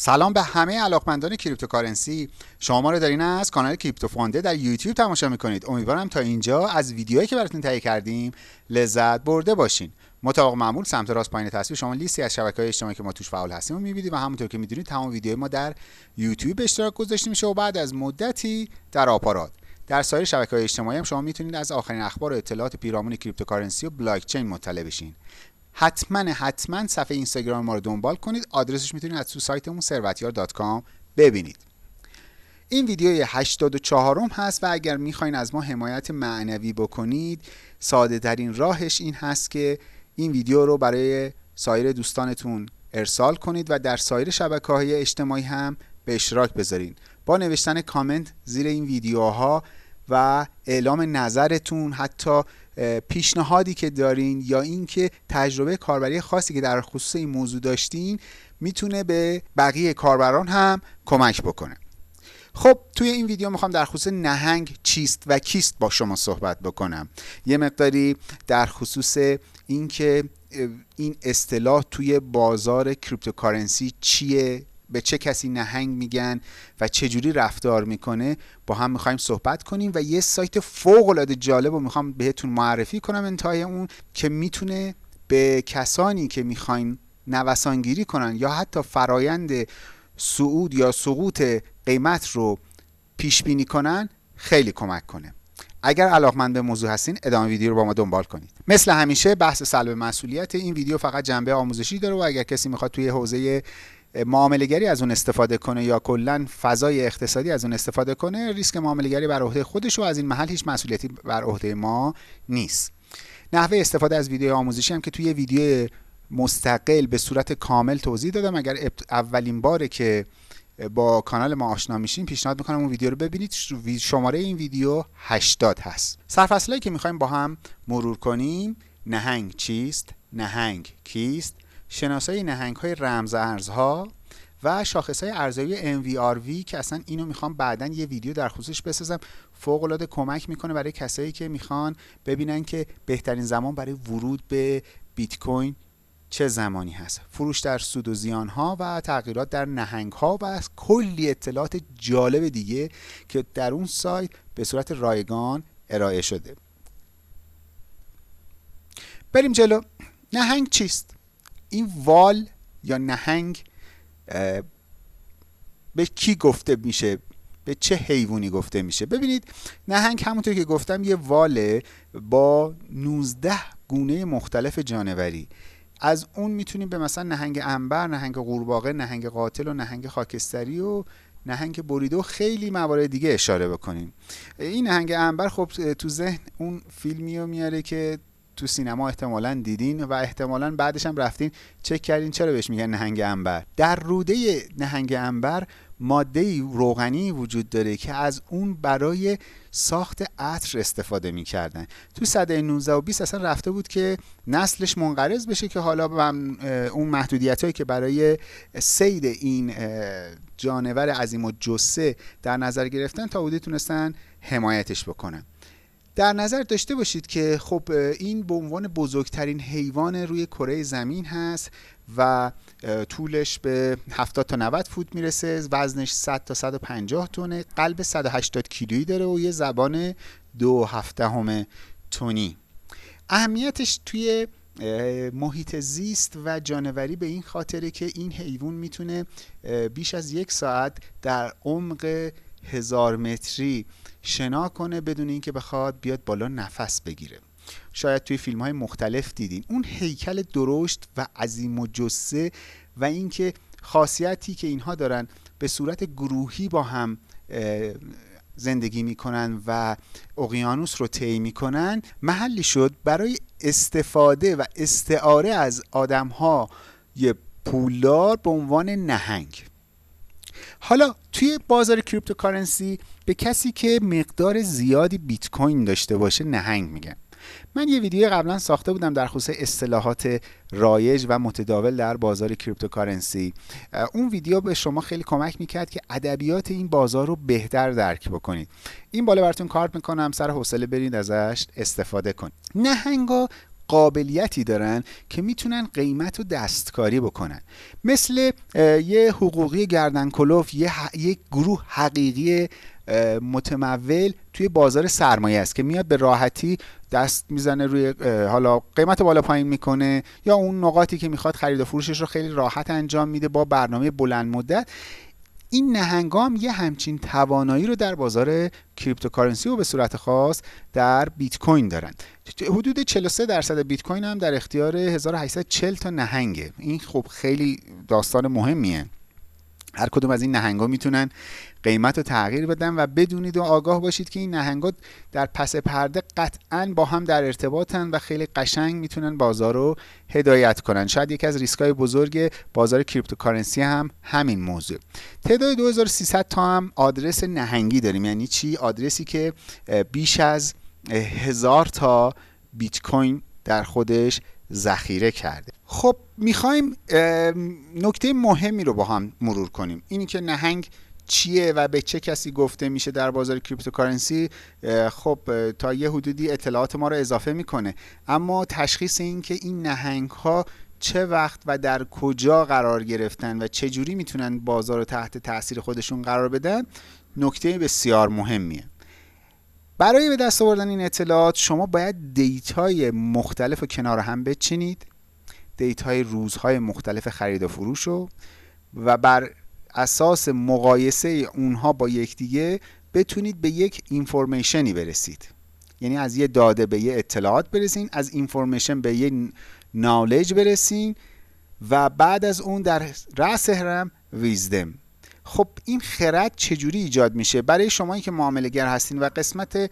سلام به همه علاقمندان cryptocurrency. شما ما رو دارین از کانال کریپتو فانده در یوتیوب تماشا می‌کنید. امیدوارم تا اینجا از ویدیوهایی که براتون تهیه کردیم لذت برده باشین. مطابق معمول سمت راست پایین تصویر شما لیستی از شبکه های اجتماعی که ما توش فعال هستیم و می‌بینید و همونطور که می‌دونید تمام ویدیوهای ما در یوتیوب به اشتراک گذاشته میشه و بعد از مدتی در آپارات. در سایر شبکه های اجتماعی هم شما می‌تونید از آخرین اخبار و اطلاعات پیرامون cryptocurrency و بلاک چین مطلع بشین. حتما حتما صفحه اینستاگرام ما رو دنبال کنید. آدرسش می‌تونید از تو سایتمون ثروتیار.com ببینید. این ویدیوی 84 م هست و اگر می‌خواین از ما حمایت معنوی بکنید ساده ترین راهش این هست که این ویدیو رو برای سایر دوستانتون ارسال کنید و در سایر شبکه های اجتماعی هم به اشتراک بذارین. با نوشتن کامنت زیر این ویدیوها و اعلام نظرتون حتی پیشنهادی که دارین یا اینکه تجربه کاربری خاصی که در خصوص این موضوع داشتین می‌تونه به بقیه کاربران هم کمک بکنه. خب توی این ویدیو می‌خوام در خصوص نهنگ چیست و کیست با شما صحبت بکنم. یه مقداری در خصوص اینکه این اصطلاح توی بازار cryptocurrency چیه؟ به چه کسی نهنگ میگن و چه جوری رفتار می‌کنه با هم می‌خوایم صحبت کنیم و یه سایت فوق العاده جالب رو می‌خوام بهتون معرفی کنم انتهای اون که می‌تونه به کسانی که می‌خواین نوسانگیری کنن یا حتی فرایند صعود یا سقوط قیمت رو پیش بینی کنن خیلی کمک کنه. اگر علاقمند به موضوع هستین ادامه ویدیو رو با ما دنبال کنید. مثل همیشه بحث سلب مسئولیت این ویدیو فقط جنبه آموزشی داره و اگر کسی می‌خواد توی حوزه معاملهگری از اون استفاده کنه یا کلا فضای اقتصادی از اون استفاده کنه ریسک معاملهگری بر عهده خودش و از این محل هیچ مسئولیتی بر عهده ما نیست. نحوه استفاده از ویدیو آموزشی هم که توی ویدیو مستقل به صورت کامل توضیح دادم. اگر اولین باره که با کانال ما آشنا میشین پیشنهاد می‌کنم اون ویدیو رو ببینید. شماره این ویدیو 80 هست. سرفصلایی که می‌خوایم با هم مرور کنیم نهنگ چیست؟ نهنگ کیست؟ شناسایی نهنگ های رمز ارزها و شاخص های ارزایی MVRV که اصلا اینو می‌خوام بعدا یه ویدیو در خصوصش بسازم. فوق العاده کمک می‌کنه برای کسایی که می‌خوان ببینن که بهترین زمان برای ورود به بیت کوین چه زمانی هست. فروش در سود و زیان ها و تغییرات در نهنگ ها و کلی اطلاعات جالب دیگه که در اون سایت به صورت رایگان ارائه شده. بریم جلو. نهنگ چیست؟ این وال یا نهنگ به کی گفته میشه؟ به چه حیوانی گفته میشه؟ ببینید نهنگ همونطور که گفتم یه واله با 19 گونه مختلف جانوری. از اون می‌تونیم به مثلا نهنگ انبر، نهنگ قورباغه، نهنگ قاتل و نهنگ خاکستری و نهنگ بریده خیلی موارد دیگه اشاره بکنیم. این نهنگ انبر خب تو ذهن اون فیلمی رو میاره که تو سینما احتمالا دیدین و احتمالا بعدش هم رفتین. چک کردین چرا بهش میگن نهنگ انبر در روده نهنگ انبر ماده روغنی وجود داره که از اون برای ساخت عطر استفاده می‌کردن. تو صده 19 و 20 اصلا رفته بود که نسلش منقرض بشه که حالا اون محدودیت هایی که برای سید این جانور عظیم و جسه در نظر گرفتن تا بودی تونستن حمایتش بکنن. در نظر داشته باشید که خب این به عنوان بزرگترین حیوان روی کره زمین هست و طولش به 70 تا 90 فوت می‌رسه وزنش 100 تا 150 تونه قلب 180 کیلویی داره و یه زبان دو هفته تونی. اهمیتش توی محیط زیست و جانوری به این خاطره که این حیوان می‌تونه بیش از یک ساعت در عمق هزار متری شنا کنه بدون اینکه بخواد بیاد بالا نفس بگیره. شاید توی فیلم های مختلف دیدین. اون هیکل درشت و عظیم و جسه و اینکه خاصیتی که اینها دارن به صورت گروهی با هم زندگی می‌کنن و اقیانوس رو طی می‌کنن محلی شد برای استفاده و استعاره از آدم ها یه پولدار به عنوان نهنگ. حالا توی بازار cryptocurrency به کسی که مقدار زیادی بیت کوین داشته باشه نهنگ میگن. من یه ویدیو قبلا ساخته بودم در خصوص اصطلاحات رایج و متداول در بازار cryptocurrency. اون ویدیو به شما خیلی کمک می‌کرد که ادبیات این بازار رو بهتر درک بکنید. این بالا براتون کار می‌کنم سر حوصله برید ازش استفاده کنید. نهنگا قابلیتی دارن که می‌تونن قیمت رو دستکاری بکنن. مثل یه حقوقی گردن کلوف یه, یه گروه حقیقی متمول توی بازار سرمایه است که میاد به راحتی دست می‌زنه روی حالا قیمت بالا پایین می‌کنه یا اون نقاطی که می‌خواد خرید و فروشش رو خیلی راحت انجام میده با برنامه بلند مدت. این نهنگام یه همچین توانایی رو در بازار cryptocurrency و به صورت خاص در بیت کوین دارن. حدود 43 درصد بیت کوین هم در اختیار 1840 تا نهنگه. این خب خیلی داستان مهمیه. هر کدوم از این نهنگا می‌تونن قیمت رو تغییر بدن و بدونید و آگاه باشید که این نهنگا در پس پرده قطعا با هم در ارتباطن و خیلی قشنگ می‌تونن بازار رو هدایت کنن. شاید یکی از ریسکای بزرگ بازار cryptocurrency هم همین موضوع. تعداد 2300 تا هم آدرس نهنگی داریم. یعنی چی؟ آدرسی که بیش از هزار تا بیت کوین در خودش ذخیره کرده. خب می‌خوایم نکته مهمی رو با هم مرور کنیم. اینی که نهنگ چیه و به چه کسی گفته میشه در بازار cryptocurrency خب تا یه حدودی اطلاعات ما رو اضافه می‌کنه. اما تشخیص این که این نهنگ ها چه وقت و در کجا قرار گرفتن و چه جوری می‌تونن بازار رو تحت تاثیر خودشون قرار بدن نکته بسیار مهمیه. برای به دست آوردن این اطلاعات شما باید data ی مختلف رو کنار هم بچینید. data ی روزهای مختلف خرید و فروش رو و بر اساس مقایسه اونها با یکدیگه بتونید به یک information ی برسید. یعنی از یه داده به یه اطلاعات برسین از information به یه knowledge برسین و بعد از اون در رأس هرم wisdom خب این خرد چجوری ایجاد میشه؟ برای شما که معامله گر هستین و قسمت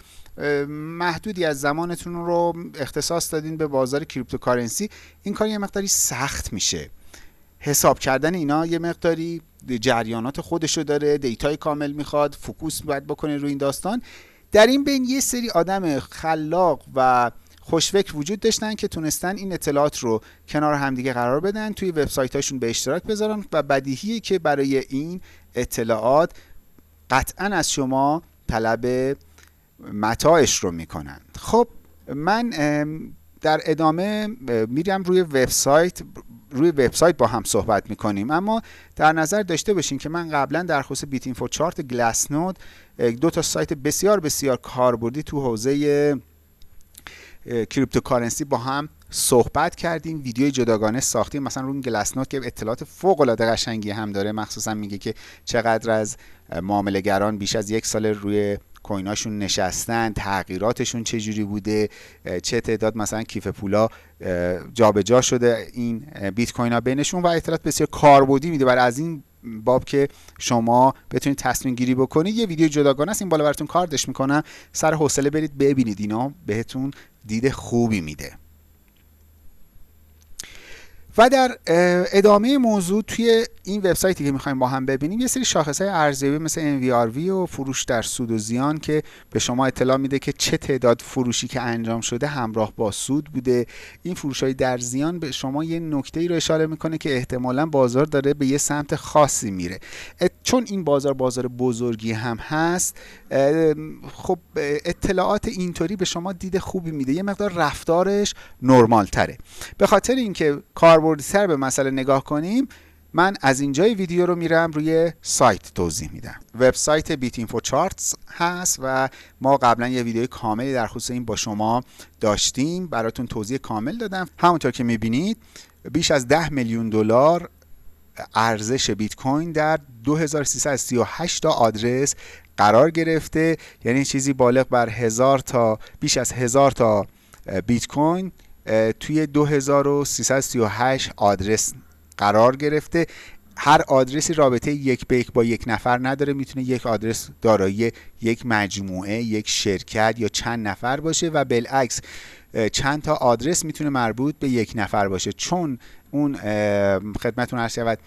محدودی از زمانتون رو اختصاص دادین به بازار cryptocurrency این کار یه مقداری سخت میشه. حساب کردن اینا یه مقداری جریانات خودشو داره data ی کامل می‌خواد focus باید بکنه روی این داستان. در این بین یه سری آدم خلاق و خوشفکر وجود داشتن که تونستن این اطلاعات رو کنار همدیگه قرار بدن توی وبسایت به اشتراک بذارن و بدیهیه که برای این اطلاعات قطعا از شما طلب متاعش رو می‌کنن. خب من در ادامه میرم روی وبسایت روی وبسایت با هم صحبت می‌کنیم. اما در نظر داشته باشین که من قبلا در خصوص بیت اینفو چارت گلاس نود دو تا سایت بسیار بسیار کاربردی تو حوزه cryptocurrency با هم صحبت کردیم. ویدیوی جداگانه ساختیم. مثلا روی گلاس نوت که اطلاعات فوق العاده قشنگی هم داره. مخصوصا میگه که چقدر از معامله‌گران بیش از یک سال روی coin اشون نشستن تغییراتشون چه جوری بوده چه تعداد مثلا کیف پولا جابجا شده این بیت کوین ها بینشون و اطلاعات بسیار کاربردی میده. برای از این باب که شما بتونید تصمیم گیری بکنید یه ویدیو جداگانه است. این بالا براتون کاردش می‌کنم. سر حوصله برید ببینید. اینا بهتون دید خوبی میده. و در ادامه موضوع توی این وبسایتی که می‌خوایم با هم ببینیم یه سری شاخص های ارزیابی مثل NVRV و فروش در سود و زیان که به شما اطلاع میده که چه تعداد فروشی که انجام شده همراه با سود بوده. این فروش های در زیان به شما یه نکته ای رو اشاره می‌کنه که احتمالا بازار داره به یه سمت خاصی میره. چون این بازار بازار بزرگی هم هست خب اطلاعات اینطوری به شما دید خوبی میده. یه مقدار رفتارش نرمال تره به خاطر اینکه کاربردی به مسئله نگاه کنیم من از اینجای ویدیو رو میرم روی سایت توضیح میدم. وبسایت بیت اینفو چارتس هست و ما قبلا یه ویدیو کاملی در خصوص این با شما داشتیم. براتون توضیح کامل دادم. همونطور که می‌بینید بیش از 10 میلیون دلار ارزش بیت کوین در 2338 تا آدرس قرار گرفته. یعنی چیزی بالغ بر هزار تا بیش از هزار تا بیت کوین توی 2338 آدرس قرار گرفته. هر آدرسی رابطه یک به یک با یک نفر نداره. می‌تونه یک آدرس دارایی یک مجموعه یک شرکت یا چند نفر باشه و بالعکس چند تا آدرس می‌تونه مربوط به یک نفر باشه. چون اون خدمتون عرض شود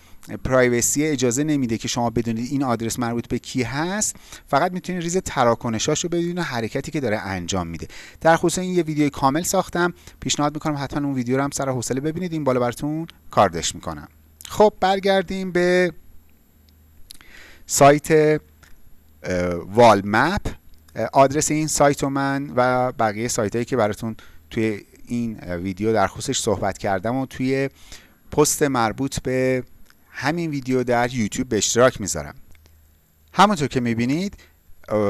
پرایوسی اجازه نمیده که شما بدونید این آدرس مربوط به کی هست. فقط می‌تونید ریز تراکنشاش رو بدونید حرکتی که داره انجام میده. در خصوص این یه ویدیو کامل ساختم. پیشنهاد می‌کنم حتما اون ویدیو رو هم سر حوصله ببینید. این بالا براتون کاردش می‌کنم. خب برگردیم به سایت وال مپ. آدرس این سایت و من و بقیه سایت هایی که براتون توی این ویدیو در خصوصش صحبت کردم و توی پست مربوط به همین ویدیو در یوتیوب به اشتراک می‌ذارم. همونطور که می‌بینید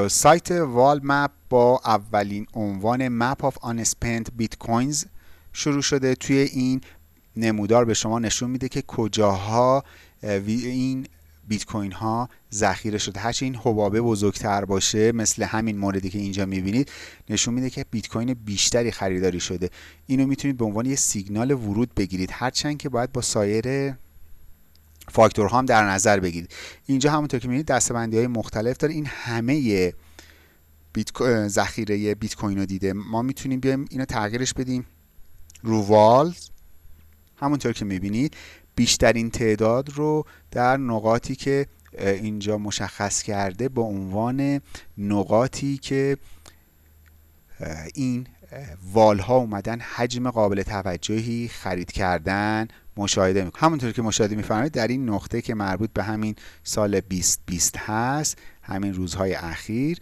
سایت Whale Map با اولین عنوان Map of Unspent Bitcoins شروع شده. توی این نمودار به شما نشون میده که کجاها این بیت کوین ها ذخیره شده. هرچی این حبابه بزرگتر باشه مثل همین موردی که اینجا می‌بینید نشون میده که بیت کوین بیشتری خریداری شده. اینو می‌تونید به عنوان یه سیگنال ورود بگیرید. هرچند که باید با سایر فاکتورها هم در نظر بگیرید. اینجا همونطور که می‌بینید دستبندی های مختلف داره. این همه بیت ذخیره بیت کوین رو دیده. ما می‌تونیم بیایم اینو تغییرش بدیم رو والز. همونطور که می‌بینید بیشترین تعداد رو در نقاطی که اینجا مشخص کرده به عنوان نقاطی که این والها اومدن حجم قابل توجهی خرید کردن مشاهده می‌کنم همونطور که مشاهده میفرمایید در این نقطه که مربوط به همین سال 2020 هست همین روزهای اخیر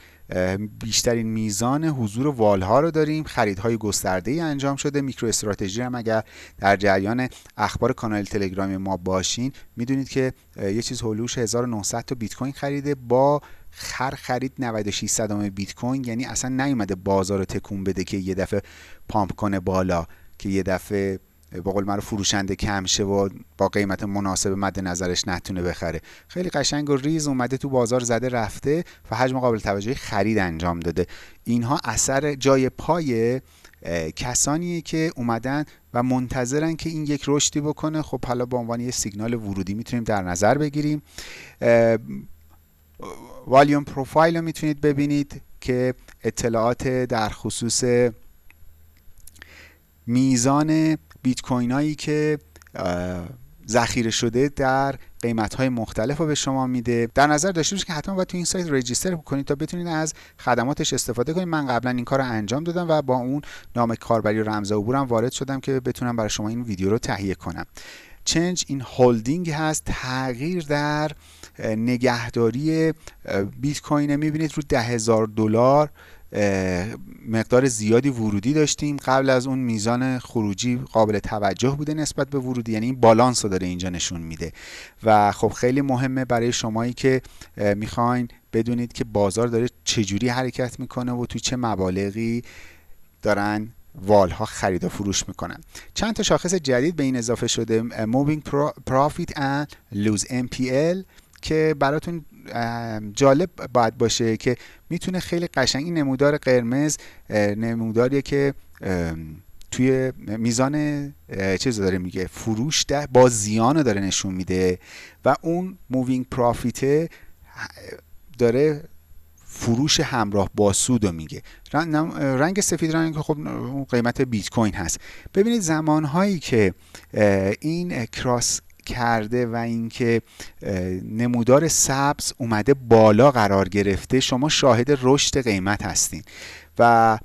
بیشترین میزان حضور والها رو داریم. خریدهای گسترده ای انجام شده. میکرو استراتژی هم اگر در جریان اخبار کانال تلگرامی ما باشین می‌دونید که یه چیز هلوش 1900 تا بیت کوین خریده. با خر خرید 96 صدام بیت کوین یعنی اصلا نیومده بازار رو تکون بده که یه دفعه پامپ کنه بالا که یه دفعه با قول رو فروشنده کم شه و با قیمت مناسب مد نظرش نتونه بخره. خیلی قشنگ و ریز اومده تو بازار زده رفته و حجم قابل توجهی خرید انجام داده. اینها اثر جای پای کسانیه که اومدن و منتظرن که این یک رشدی بکنه. خب حالا به عنوان یه سیگنال ورودی می‌تونیم در نظر بگیریم. والیوم پروفایل رو می‌تونید ببینید که اطلاعات در خصوص میزان بیت کوین هایی که ذخیره شده در قیمت های مختلف رو به شما میده. در نظر داشته باشید که حتما باید تو این سایت رجیستر کنید تا بتونید از خدماتش استفاده کنید. من قبلا این کار رو انجام دادم و با اون نام کاربری و رمز عبورم وارد شدم که بتونم برای شما این ویدیو رو تهیه کنم. چنج این هولدینگ هست تغییر در نگهداری بیت کوین می‌بینید رو ده هزار دلار. مقدار زیادی ورودی داشتیم قبل از اون میزان خروجی قابل توجه بوده نسبت به ورودی یعنی این بالانس رو داره اینجا نشون میده. و خب خیلی مهمه برای شمایی که می‌خواین بدونید که بازار داره چجوری حرکت می‌کنه و توی چه مبالغی دارن whale ها خرید و فروش می‌کنن. چند تا شاخص جدید به این اضافه شده Moving Profit and Lose MPL که براتون جالب باید باشه که می‌تونه خیلی قشنگ این نمودار قرمز نموداریه که توی میزان چیز داره میگه فروش ده با زیان داره نشون میده و اون moving profit داره فروش همراه با سود رو میگه. رنگ سفید رنگ خب قیمت بیت کوین هست. ببینید زمانهایی که این کراس کرده و اینکه نمودار سبز اومده بالا قرار گرفته شما شاهد رشد قیمت هستین. و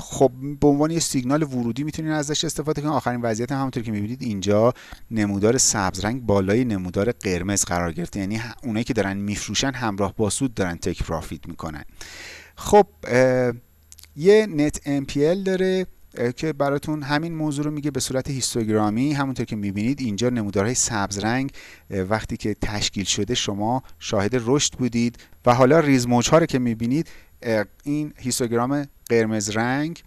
خب به عنوان یه سیگنال ورودی می‌تونید ازش استفاده کنید آخرین وضعیت همونطور که می‌بینید اینجا نمودار سبز رنگ بالای نمودار قرمز قرار گرفته. یعنی اونایی که دارن میفروشن همراه با سود دارن تک پرافیت می‌کنن. خب یه net MPL داره. که براتون همین موضوع رو میگه به صورت هیستوگرامی. همونطور که می‌بینید اینجا نمودارهای سبز رنگ وقتی که تشکیل شده شما شاهد رشد بودید. و حالا ریز ها رو که می‌بینید این هیستوگرام قرمز رنگ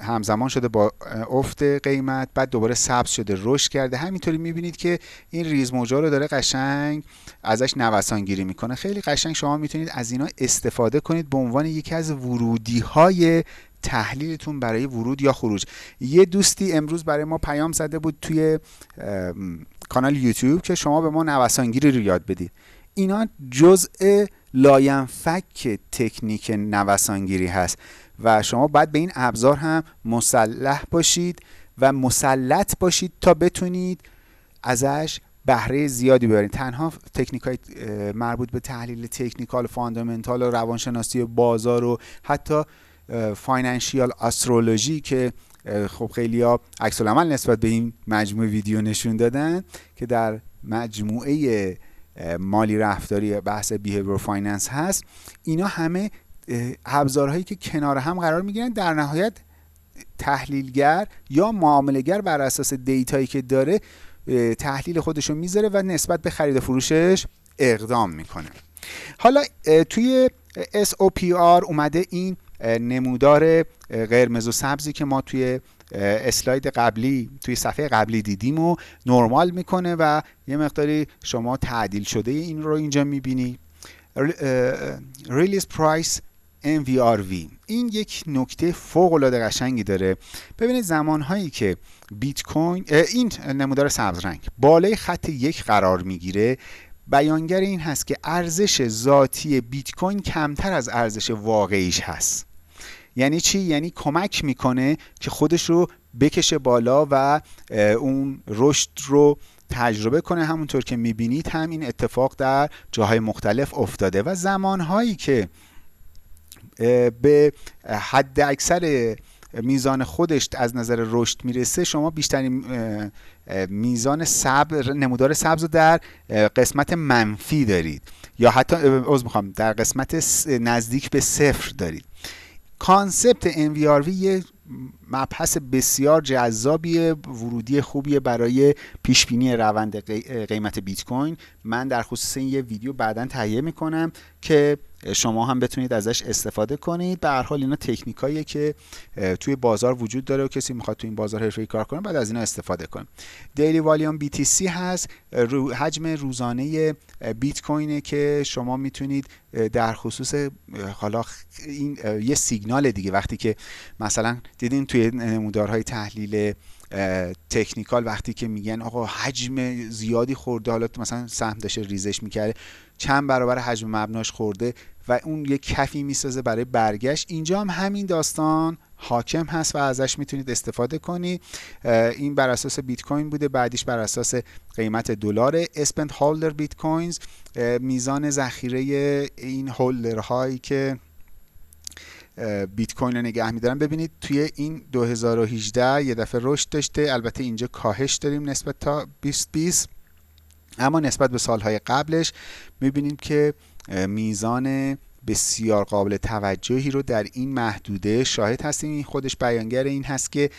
همزمان شده با افت قیمت بعد دوباره سبز شده رشد کرده. همینطوری می‌بینید که این ریز موجا رو داره قشنگ ازش نوسان گیری می‌کنه. خیلی قشنگ شما می‌تونید از اینا استفاده کنید به عنوان یکی از ورودی های تحلیلتون برای ورود یا خروج. یه دوستی امروز برای ما پیام زده بود توی کانال یوتیوب که شما به ما نوسانگیری رو یاد بدید. اینا جزء لاینفک تکنیک نوسانگیری هست و شما باید به این ابزار هم مسلح باشید و مسلط باشید تا بتونید ازش بهره زیادی ببرید. تنها تکنیک های مربوط به تحلیل تکنیکال فاندامنتال و روانشناسی بازار و حتی financial astrology که خب خیلی ها عکس نسبت به این مجموعه ویدیو نشون دادن که در مجموعه مالی رفتاری بحث behavior finance هست. اینا همه ابزارهایی که کنار هم قرار می‌گیرن در نهایت تحلیلگر یا معاملگر بر اساس دیتایی که داره تحلیل خودش رو می‌ذاره و نسبت به خرید فروشش اقدام می‌کنه. حالا توی SOPR اومده این نمودار قرمز و سبزی که ما توی اسلاید قبلی توی صفحه قبلی دیدیم و نرمال می‌کنه و یه مقداری شما تعدیل شده این رو اینجا می‌بینی. realized price MVRV این یک نکته فوق العاده قشنگی داره. ببینید زمان هایی که بیت کوین این نمودار سبز رنگ بالای خط یک قرار می‌گیره. بیانگر این هست که ارزش ذاتی بیت کوین کمتر از ارزش واقعیش هست. یعنی چی؟ یعنی کمک می‌کنه که خودش رو بکشه بالا و اون رشد رو تجربه کنه همونطور که می‌بینید هم این اتفاق در جاهای مختلف افتاده و زمانهایی که به حد اکثر میزان خودش از نظر رشد می‌رسه شما بیشترین میزان صبر نمودار سبز رو در قسمت منفی دارید یا حتی از می‌خوام در قسمت نزدیک به صفر دارید. کانسپت NVRV یه مبحث بسیار جذابیه ورودی خوبیه برای پیش بینی روند قیمت بیت کوین. من در خصوص این یه ویدیو بعدا تهیه می‌کنم که شما هم بتونید ازش استفاده کنید. به هر حال اینا تکنیکاییه که توی بازار وجود داره و کسی می‌خواد توی این بازار حرفه‌ای کار کنه بعد از اینا استفاده کنه. دیلی والیوم BTC هست. حجم روزانه بیت کوینه که شما می‌تونید در خصوص حالا این یه سیگنال دیگه. وقتی که مثلا دیدین توی نمودارهای تحلیل تکنیکال وقتی که میگن آقا حجم زیادی خورده حالا مثلا سهم داشته ریزش می‌کرده چند برابر حجم مبناش خورده و اون یه کفی می‌سازه برای برگشت. اینجا هم همین داستان حاکم هست و ازش می‌تونید استفاده کنید این بر اساس بیت کوین بوده بعدیش بر اساس قیمت دلار اسپند هولدر بیت کوینز. میزان ذخیره این هولدرهایی که بیت کوین رو نگه میدارن. ببینید توی این 2018 یه دفعه رشد داشته. البته اینجا کاهش داریم نسبت تا 2020 اما نسبت به سالهای قبلش می‌بینیم که میزان بسیار قابل توجهی رو در این محدوده شاهد هستیم. این خودش بیانگر این هست که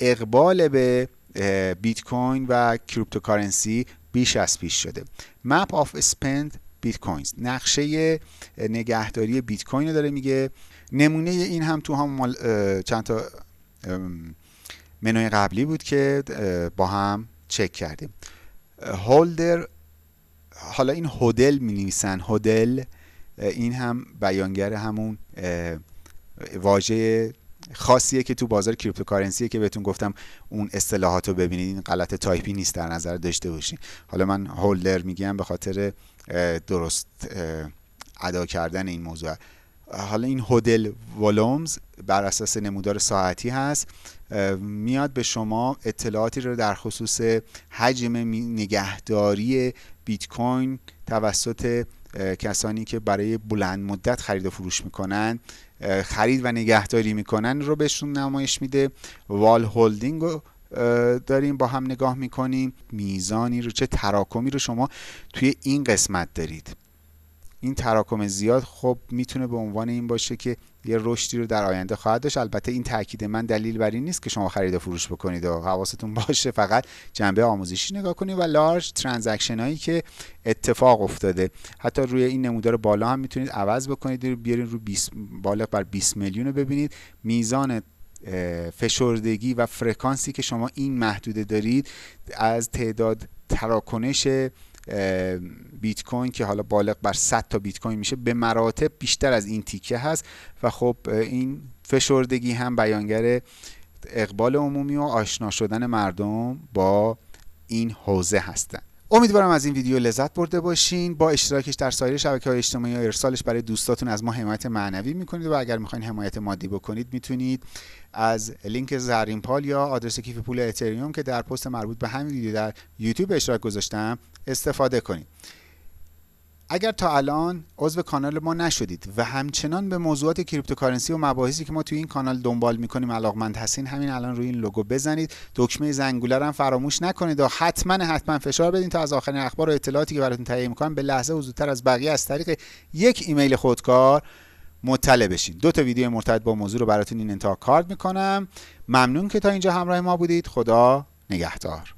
اقبال به بیت کوین و cryptocurrency بیش از پیش شده. Map of Spent Bitcoins نقشه نگهداری بیت کوین رو داره میگه. نمونه این هم تو هم چند تا منوی قبلی بود که با هم چک کردیم. holder حالا این hodl می نویسن. hodl این هم بیانگر همون واژه خاصیه که تو بازار cryptocurrency ه که بهتون گفتم اون اصطلاحات رو ببینید. این غلط تایپی نیست در نظر داشته باشین. حالا من holder میگم به خاطر درست ادا کردن این موضوع. حالا این hodl ولومز بر اساس نمودار ساعتی هست میاد به شما اطلاعاتی رو در خصوص حجم نگهداری بیت کوین توسط کسانی که برای بلند مدت خرید و فروش می‌کنن خرید و نگهداری می‌کنن رو بهشون نمایش میده. وال هولدینگ رو داریم با هم نگاه می‌کنیم. میزانی رو چه تراکمی رو شما توی این قسمت دارید. این تراکم زیاد خب می‌تونه به عنوان این باشه که یه رشدی رو در آینده خواهد داشت. البته این تاکید من دلیل بر این نیست که شما خرید و فروش بکنید و حواستون باشه. فقط جنبه آموزشی نگاه کنید و large transaction هایی که اتفاق افتاده. حتی روی این نمودار بالا هم می‌تونید عوض بکنید رو بیارین رو 20 بالغ بر 20 میلیون ببینید. میزان فشردگی و فرکانسی که شما این محدوده دارید از تعداد تراکنش بیت کوین که حالا بالغ بر 100 تا بیت کوین میشه به مراتب بیشتر از این تیکه هست. و خب این فشردگی هم بیانگر اقبال عمومی و آشنا شدن مردم با این حوزه هستند امیدوارم از این ویدیو لذت برده باشین. با اشتراکش در سایر شبکه های اجتماعی و ارسالش برای دوستاتون از ما حمایت معنوی می‌کنید و اگر می‌خواین حمایت مادی بکنید می‌تونید از لینک زرین پال یا آدرس کیف پول اتریوم که در پست مربوط به همین ویدیو در یوتیوب اشتراک گذاشتم استفاده کنید اگر تا الان عضو کانال ما نشدید و همچنان به موضوعات cryptocurrency و مباحثی که ما توی این کانال دنبال می‌کنیم علاقمند هستین همین الان روی این لوگو بزنید. دکمه زنگوله هم فراموش نکنید و حتما حتما فشار بدین تا از آخرین اخبار و اطلاعاتی که براتون تهیه می‌کنم به لحظه زودتر از بقیه از طریق یک ایمیل خودکار مطلع بشین. دو تا ویدیو مرتبط با موضوع رو براتون این انتها کارد می‌کنم. ممنون که تا اینجا همراه ما بودید. خدا نگهدار.